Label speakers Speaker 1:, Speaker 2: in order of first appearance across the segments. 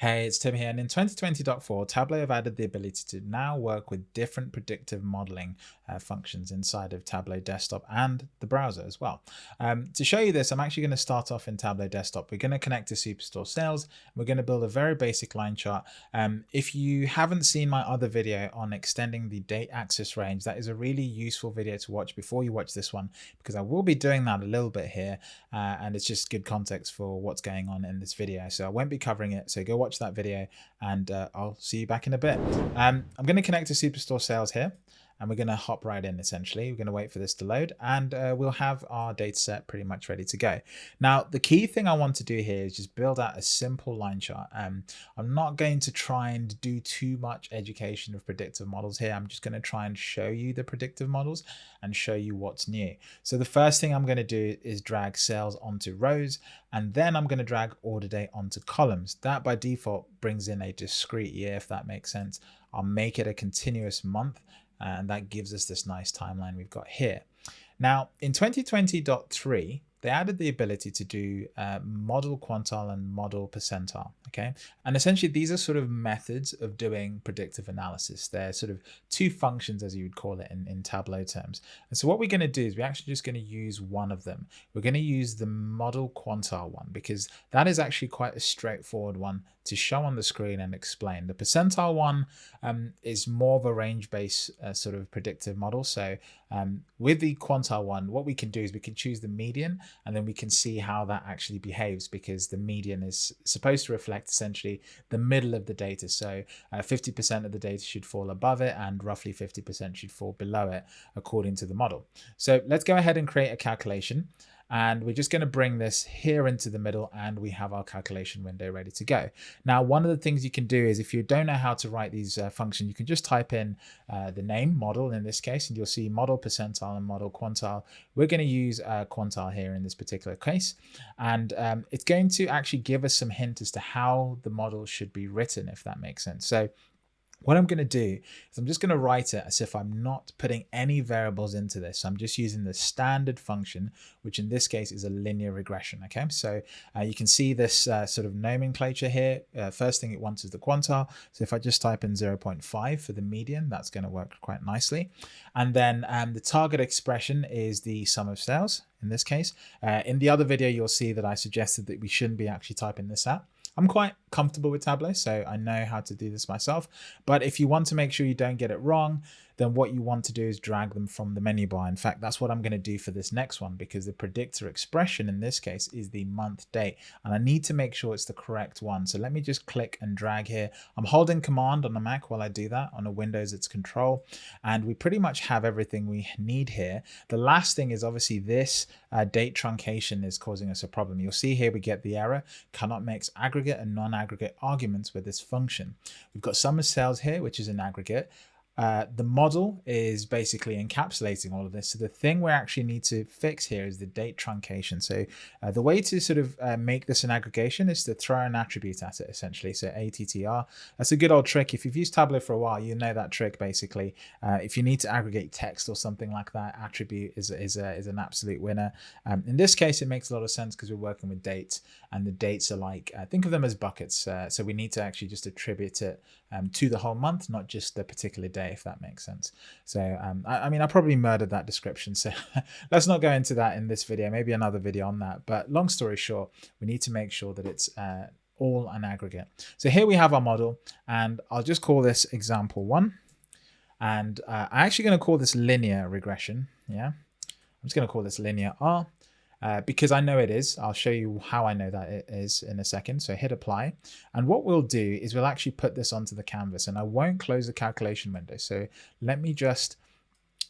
Speaker 1: Hey, it's Tim here, and in 2020.4, Tableau have added the ability to now work with different predictive modeling uh, functions inside of Tableau Desktop and the browser as well. Um, to show you this, I'm actually going to start off in Tableau Desktop. We're going to connect to Superstore Sales. We're going to build a very basic line chart. Um, if you haven't seen my other video on extending the date axis range, that is a really useful video to watch before you watch this one, because I will be doing that a little bit here, uh, and it's just good context for what's going on in this video. So I won't be covering it, so go watch watch that video and uh, I'll see you back in a bit. Um, I'm going to connect to Superstore Sales here and we're going to hop right in essentially. We're going to wait for this to load and uh, we'll have our data set pretty much ready to go. Now, the key thing I want to do here is just build out a simple line chart. Um, I'm not going to try and do too much education of predictive models here. I'm just going to try and show you the predictive models and show you what's new. So the first thing I'm going to do is drag sales onto rows and then I'm going to drag order date onto columns. That by default brings in a discrete year, if that makes sense. I'll make it a continuous month and that gives us this nice timeline we've got here. Now in 2020.3, they added the ability to do uh, model quantile and model percentile. Okay. And essentially these are sort of methods of doing predictive analysis. They're sort of two functions, as you would call it in, in Tableau terms. And so what we're going to do is we're actually just going to use one of them. We're going to use the model quantile one because that is actually quite a straightforward one to show on the screen and explain. The percentile one um, is more of a range-based uh, sort of predictive model. So um, with the quantile one, what we can do is we can choose the median and then we can see how that actually behaves because the median is supposed to reflect essentially the middle of the data. So 50% uh, of the data should fall above it and roughly 50% should fall below it according to the model. So let's go ahead and create a calculation and we're just going to bring this here into the middle and we have our calculation window ready to go. Now, one of the things you can do is if you don't know how to write these uh, functions, you can just type in uh, the name model in this case, and you'll see model percentile and model quantile. We're going to use uh, quantile here in this particular case, and um, it's going to actually give us some hint as to how the model should be written, if that makes sense. So what I'm going to do is I'm just going to write it as if I'm not putting any variables into this. So I'm just using the standard function, which in this case is a linear regression. Okay, so uh, you can see this uh, sort of nomenclature here. Uh, first thing it wants is the quantile. So if I just type in 0.5 for the median, that's going to work quite nicely. And then um, the target expression is the sum of sales in this case. Uh, in the other video, you'll see that I suggested that we shouldn't be actually typing this out. I'm quite comfortable with Tableau, so I know how to do this myself. But if you want to make sure you don't get it wrong, then what you want to do is drag them from the menu bar. In fact, that's what I'm going to do for this next one because the predictor expression in this case is the month date and I need to make sure it's the correct one. So let me just click and drag here. I'm holding command on the Mac while I do that. On a Windows, it's control and we pretty much have everything we need here. The last thing is obviously this uh, date truncation is causing us a problem. You'll see here we get the error cannot mix aggregate and non-aggregate arguments with this function. We've got sum of sales here, which is an aggregate. Uh, the model is basically encapsulating all of this. So the thing we actually need to fix here is the date truncation. So uh, the way to sort of uh, make this an aggregation is to throw an attribute at it essentially. So ATTR, that's a good old trick. If you've used Tableau for a while, you know that trick basically. Uh, if you need to aggregate text or something like that, attribute is, is, a, is an absolute winner. Um, in this case, it makes a lot of sense because we're working with dates and the dates are like, uh, think of them as buckets. Uh, so we need to actually just attribute it um, to the whole month, not just the particular day, if that makes sense. So, um, I, I, mean, I probably murdered that description. So let's not go into that in this video, maybe another video on that. But long story short, we need to make sure that it's uh, all an aggregate. So here we have our model and I'll just call this example one. And uh, I'm actually going to call this linear regression. Yeah, I'm just going to call this linear R uh, because I know it is. I'll show you how I know that it is in a second. So hit apply. And what we'll do is we'll actually put this onto the canvas and I won't close the calculation window. So let me just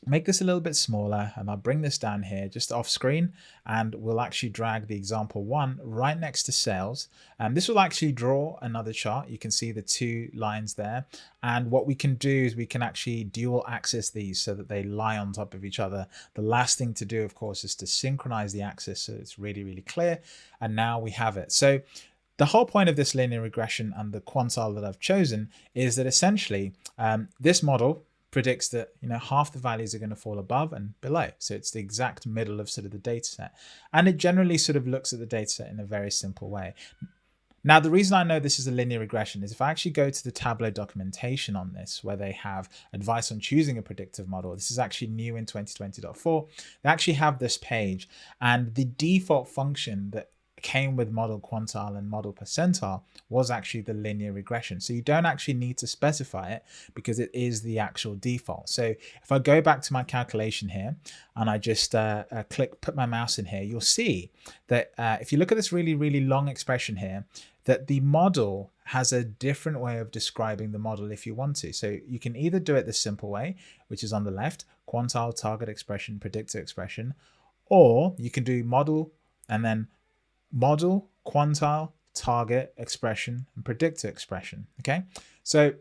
Speaker 1: make this a little bit smaller and I'll bring this down here just off screen and we'll actually drag the example one right next to sales. And this will actually draw another chart. You can see the two lines there. And what we can do is we can actually dual axis these so that they lie on top of each other. The last thing to do of course is to synchronize the axis so it's really really clear. And now we have it. So the whole point of this linear regression and the quantile that I've chosen is that essentially um, this model predicts that you know half the values are going to fall above and below. So it's the exact middle of sort of the data set and it generally sort of looks at the data set in a very simple way. Now, the reason I know this is a linear regression is if I actually go to the Tableau documentation on this, where they have advice on choosing a predictive model, this is actually new in 2020.4, they actually have this page. And the default function that came with model quantile and model percentile was actually the linear regression. So you don't actually need to specify it because it is the actual default. So if I go back to my calculation here and I just uh, uh, click, put my mouse in here, you'll see that uh, if you look at this really, really long expression here, that the model has a different way of describing the model if you want to. So you can either do it the simple way, which is on the left, quantile, target expression, predictor expression, or you can do model and then model, quantile, target expression, and predictor expression. Okay, so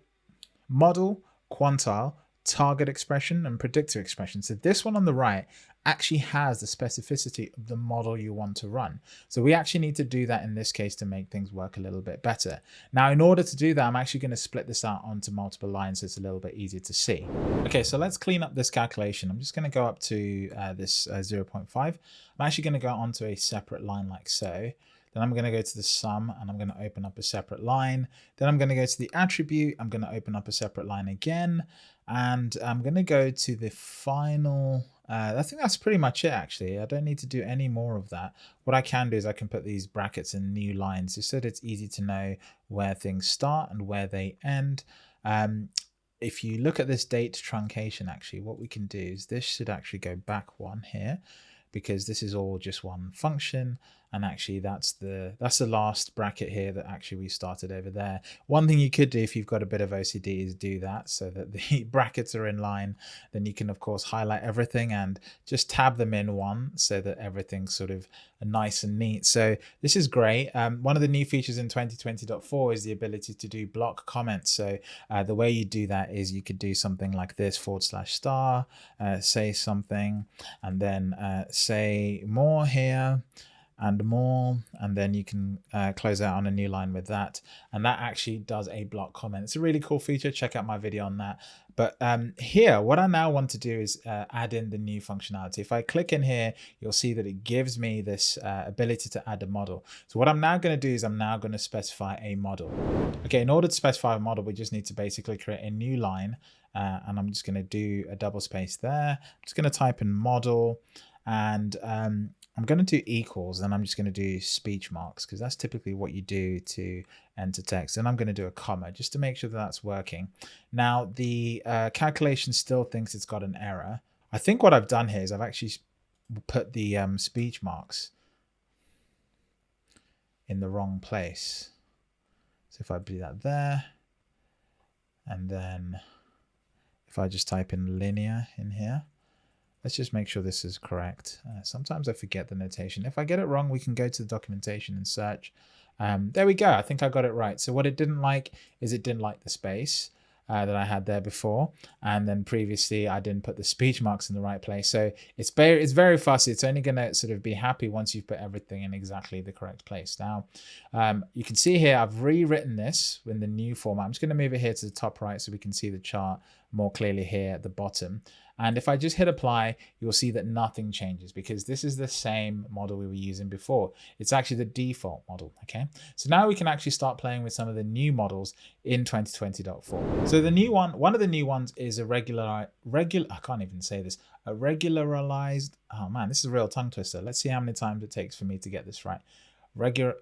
Speaker 1: model, quantile, target expression, and predictor expression. So this one on the right actually has the specificity of the model you want to run. So we actually need to do that in this case to make things work a little bit better. Now, in order to do that, I'm actually going to split this out onto multiple lines so it's a little bit easier to see. Okay, so let's clean up this calculation. I'm just going to go up to uh, this uh, 0.5. I'm actually going to go onto a separate line like so. Then I'm going to go to the sum and I'm going to open up a separate line. Then I'm going to go to the attribute. I'm going to open up a separate line again. And I'm going to go to the final uh, I think that's pretty much it actually. I don't need to do any more of that. What I can do is I can put these brackets in new lines just so that it's easy to know where things start and where they end. Um, if you look at this date truncation actually, what we can do is this should actually go back one here because this is all just one function and actually that's the that's the last bracket here that actually we started over there. One thing you could do if you've got a bit of ocd is do that so that the brackets are in line. Then you can of course highlight everything and just tab them in one so that everything's sort of nice and neat. So this is great. Um, one of the new features in 2020.4 is the ability to do block comments. So uh, the way you do that is you could do something like this forward slash star uh, say something. And then uh, say more here and more and then you can uh, close out on a new line with that. And that actually does a block comment. It's a really cool feature. Check out my video on that. But um, here what I now want to do is uh, add in the new functionality. If I click in here you'll see that it gives me this uh, ability to add a model. So what I'm now going to do is I'm now going to specify a model. Okay in order to specify a model we just need to basically create a new line uh, and I'm just going to do a double space there. I'm just going to type in model and um, I'm going to do equals and I'm just going to do speech marks because that's typically what you do to enter text. And I'm going to do a comma just to make sure that that's working. Now the uh, calculation still thinks it's got an error. I think what I've done here is I've actually put the um, speech marks in the wrong place. So if I do that there, and then if I just type in linear in here, Let's just make sure this is correct. Uh, sometimes I forget the notation. If I get it wrong, we can go to the documentation and search. Um, there we go. I think I got it right. So what it didn't like is it didn't like the space uh, that I had there before. And then previously I didn't put the speech marks in the right place. So it's very, it's very fussy. It's only going to sort of be happy once you've put everything in exactly the correct place. Now, um, you can see here, I've rewritten this in the new format. I'm just going to move it here to the top right so we can see the chart more clearly here at the bottom. And if I just hit apply, you'll see that nothing changes because this is the same model we were using before. It's actually the default model, okay? So now we can actually start playing with some of the new models in 2020.4. So the new one, one of the new ones is a regular, regular, I can't even say this, a regularized, oh man, this is a real tongue twister. Let's see how many times it takes for me to get this right. Regular,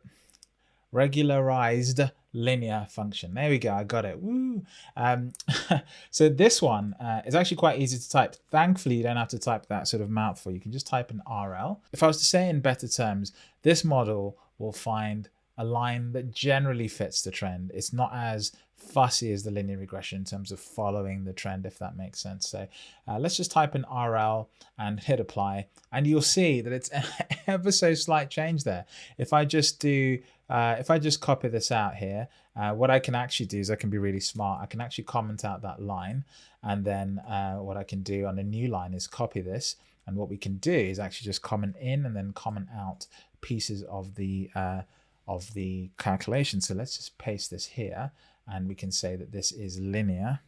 Speaker 1: regularized linear function. There we go. I got it. Woo. Um, so this one uh, is actually quite easy to type. Thankfully, you don't have to type that sort of mouthful. You can just type an RL. If I was to say in better terms, this model will find a line that generally fits the trend. It's not as fussy as the linear regression in terms of following the trend, if that makes sense. So uh, let's just type in RL and hit apply, and you'll see that it's ever so slight change there. If I just do, uh, if I just copy this out here, uh, what I can actually do is I can be really smart. I can actually comment out that line, and then uh, what I can do on a new line is copy this. And what we can do is actually just comment in and then comment out pieces of the uh, of the calculation. So let's just paste this here and we can say that this is linear.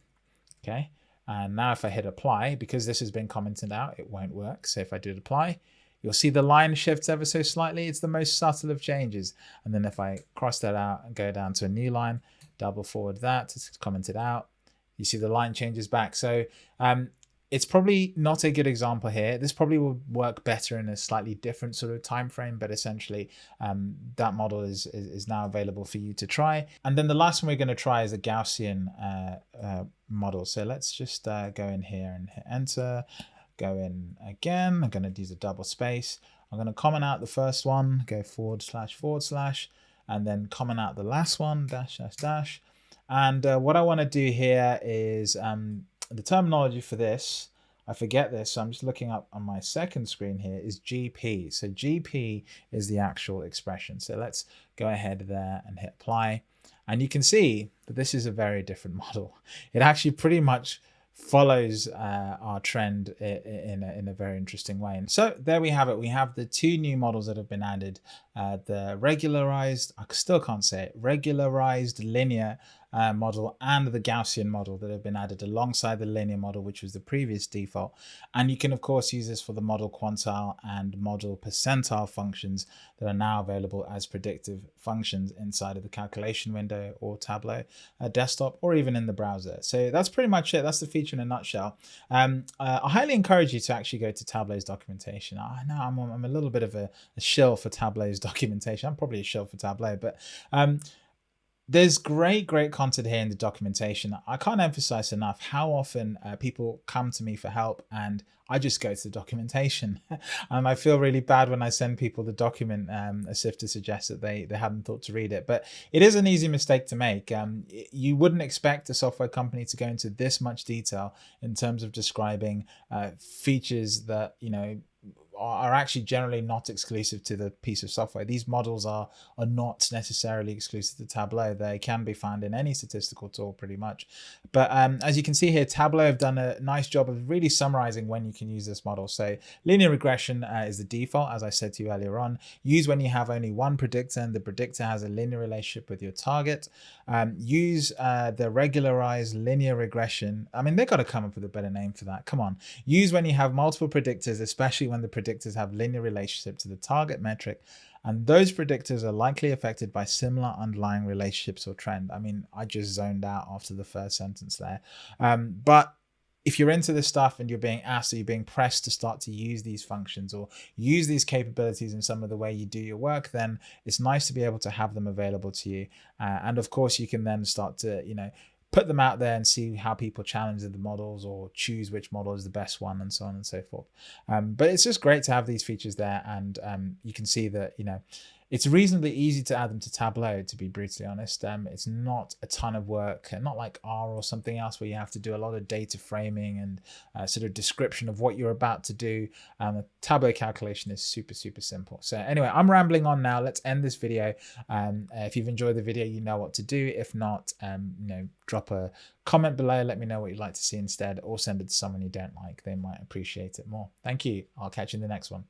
Speaker 1: Okay. And now if I hit apply, because this has been commented out, it won't work. So if I did apply, you'll see the line shifts ever so slightly. It's the most subtle of changes. And then if I cross that out and go down to a new line, double forward that, it's commented out, you see the line changes back. So um, it's probably not a good example here. This probably will work better in a slightly different sort of time frame, but essentially um, that model is, is, is now available for you to try. And then the last one we're going to try is a Gaussian uh, uh, model. So let's just uh, go in here and hit enter, go in again. I'm going to use a double space. I'm going to comment out the first one, go forward slash forward slash, and then comment out the last one, dash dash dash. And uh, what I want to do here is um, the terminology for this, I forget this, so I'm just looking up on my second screen here, is GP. So GP is the actual expression. So let's go ahead there and hit apply. And you can see that this is a very different model. It actually pretty much follows uh, our trend in a, in a very interesting way. And so there we have it. We have the two new models that have been added, uh, the regularized, I still can't say it, regularized linear uh, model and the Gaussian model that have been added alongside the linear model, which was the previous default. And you can, of course, use this for the model quantile and model percentile functions that are now available as predictive functions inside of the calculation window or Tableau uh, desktop or even in the browser. So that's pretty much it. That's the feature in a nutshell. Um, uh, I highly encourage you to actually go to Tableau's documentation. I know I'm, I'm a little bit of a, a shill for Tableau's documentation. I'm probably a shill for Tableau, but um, there's great, great content here in the documentation. I can't emphasize enough how often uh, people come to me for help and I just go to the documentation. and I feel really bad when I send people the document um, as if to suggest that they, they hadn't thought to read it. But it is an easy mistake to make. Um, you wouldn't expect a software company to go into this much detail in terms of describing uh, features that, you know, are actually generally not exclusive to the piece of software. These models are, are not necessarily exclusive to Tableau. They can be found in any statistical tool pretty much. But um, as you can see here, Tableau have done a nice job of really summarizing when you can use this model. So linear regression uh, is the default, as I said to you earlier on. Use when you have only one predictor and the predictor has a linear relationship with your target. Um, use uh, the regularized linear regression. I mean, they've got to come up with a better name for that. Come on. Use when you have multiple predictors, especially when the predictor predictors have linear relationship to the target metric, and those predictors are likely affected by similar underlying relationships or trend. I mean, I just zoned out after the first sentence there. Um, but if you're into this stuff and you're being asked or you're being pressed to start to use these functions or use these capabilities in some of the way you do your work, then it's nice to be able to have them available to you. Uh, and of course, you can then start to, you know, put them out there and see how people challenge the models or choose which model is the best one and so on and so forth. Um, but it's just great to have these features there and um, you can see that, you know, it's reasonably easy to add them to Tableau, to be brutally honest. Um, it's not a ton of work, not like R or something else where you have to do a lot of data framing and uh, sort of description of what you're about to do. Um, the Tableau calculation is super, super simple. So anyway, I'm rambling on now. Let's end this video. Um, uh, if you've enjoyed the video, you know what to do. If not, um, you know, drop a comment below. Let me know what you'd like to see instead or send it to someone you don't like. They might appreciate it more. Thank you. I'll catch you in the next one.